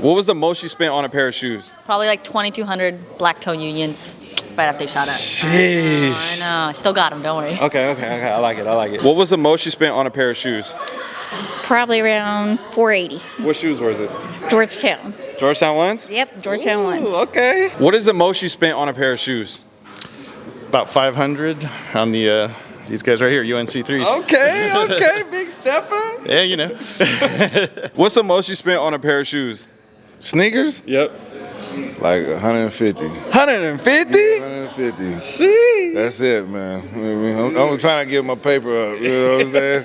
What was the most you spent on a pair of shoes? Probably like 2,200 black toe unions right after they shot up. Sheesh. I know. I still got them. Don't worry. Okay, okay, okay. I like it. I like it. What was the most you spent on a pair of shoes? Probably around 480. What shoes was it? Georgetown. Georgetown ones? Yep, Georgetown Ooh, ones. okay. What is the most you spent on a pair of shoes? About 500 on the uh, these guys right here, UNC threes. Okay, okay, big stepper. Yeah, you know. What's the most you spent on a pair of shoes? Sneakers? Yep. Like 150. 150? 150. Sheesh. That's it, man. I mean, I'm trying to get my paper up. You know what I'm saying?